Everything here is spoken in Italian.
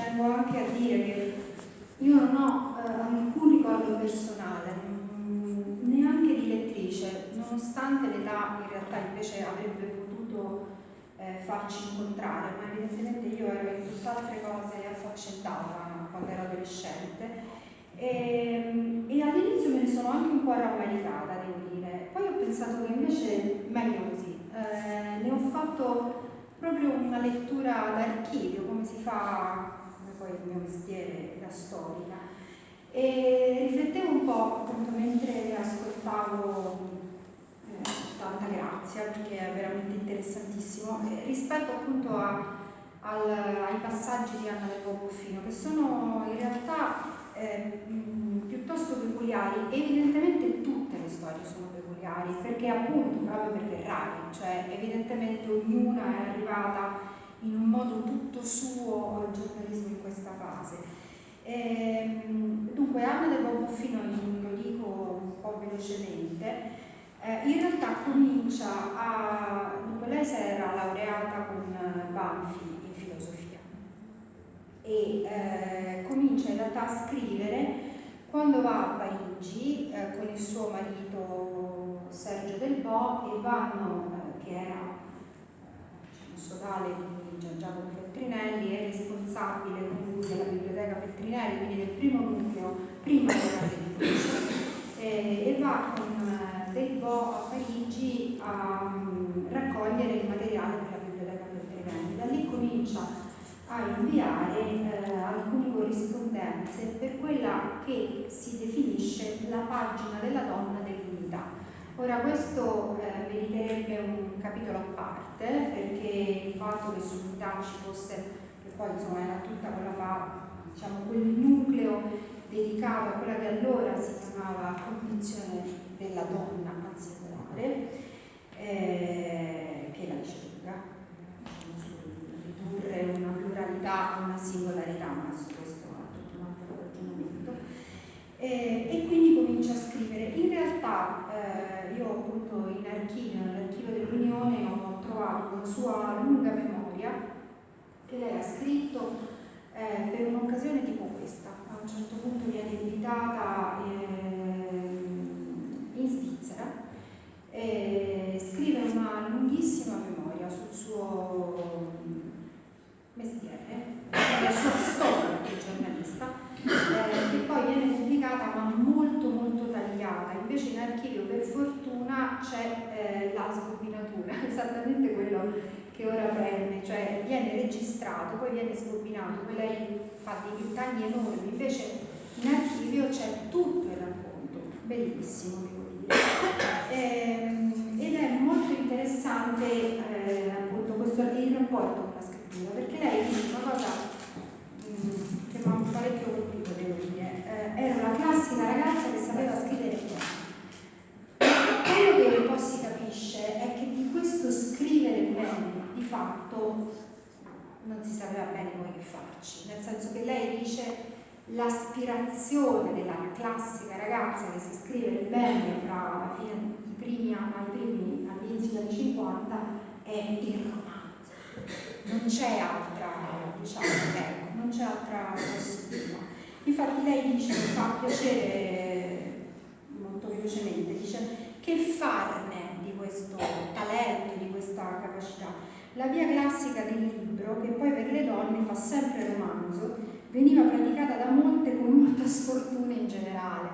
tengo anche a dire che io non ho eh, alcun ricordo personale, mh, neanche di lettrice, nonostante l'età in realtà invece avrebbe potuto eh, farci incontrare, ma evidentemente io ero in tutt'altre cose affaccendata quando ero adolescente e, e all'inizio me ne sono anche un po' rammaricata, devo dire. Poi ho pensato che invece meglio così. Eh, ne ho fatto proprio una lettura d'archivio, come si fa, mio mestiere da storica. E riflettevo un po' appunto mentre ascoltavo eh, tanta grazia, perché è veramente interessantissimo, eh, rispetto appunto a, al, ai passaggi di Anna del Boffino, che sono in realtà eh, piuttosto peculiari, evidentemente tutte le storie sono peculiari, perché appunto proprio perché rari, cioè evidentemente ognuna è arrivata in un modo tutto suo al giornalismo in questa fase. E, ehm, dunque Anna del Bobuffino, lo dico un po' velocemente, eh, in realtà comincia a... Dunque lei si era laureata con Banfi e eh, comincia in realtà a scrivere quando va a Parigi eh, con il suo marito Sergio Del Bo e vanno, che era sodale di Gian Giacomo Feltrinelli, è responsabile della biblioteca Feltrinelli, quindi del primo nucleo, prima della editrice, e va con eh, Del Bo a Parigi a um, raccogliere il materiale per la biblioteca Feltrinelli. Da lì comincia a inviare eh, alcune corrispondenze per quella che si definisce la pagina della donna dell'unità. Ora questo eh, meriterebbe un capitolo a parte fatto che sull'unità ci fosse, che poi insomma era tutta quella diciamo, quel nucleo dedicato a quella che allora si chiamava condizione della donna anzianale, eh, che è la ricerca ridurre una pluralità a una singolarità, ma su questo ha tutto un altro ragionamento. E, e, quindi comincia a scrivere. In realtà eh, io appunto in archivio, nell'archivio dell'Unione, ho trovato una sua che lei ha scritto eh, per un'occasione tipo questa. A un certo punto viene invitata eh, in Svizzera e scrive una lunghissima memoria sul suo mestiere, la sua storia di giornalista, eh, che poi viene pubblicata ma molto molto tagliata, invece in archivio per fortuna c'è eh, la sbobinatura, esattamente quello che ora prende, cioè viene registrato, poi viene sbobinato, poi lei fa dei tagli enormi, invece in archivio c'è tutto il racconto, bellissimo devo dire. Eh, ed è molto interessante eh, appunto questo il rapporto con la scrittura perché lei dice una cosa mh, che mi ha parecchio colpito, devo dire. Eh, era una classica ragazza che sapeva scrivere. Quello che un po' si capisce è che di questo scrivere bene, di fatto, non si sapeva bene come che farci, nel senso che lei dice l'aspirazione della classica ragazza che si scrive bene tra la fine, i primi anni, all'inizio degli anni 50 è il romanzo non c'è altra, diciamo, ecco, non c'è altra possibilità. Infatti lei dice, mi fa piacere molto velocemente, dice che farne di questo talento, di questa capacità. La via classica del libro, che poi per le donne fa sempre romanzo, veniva praticata da molte con molta sfortuna in generale.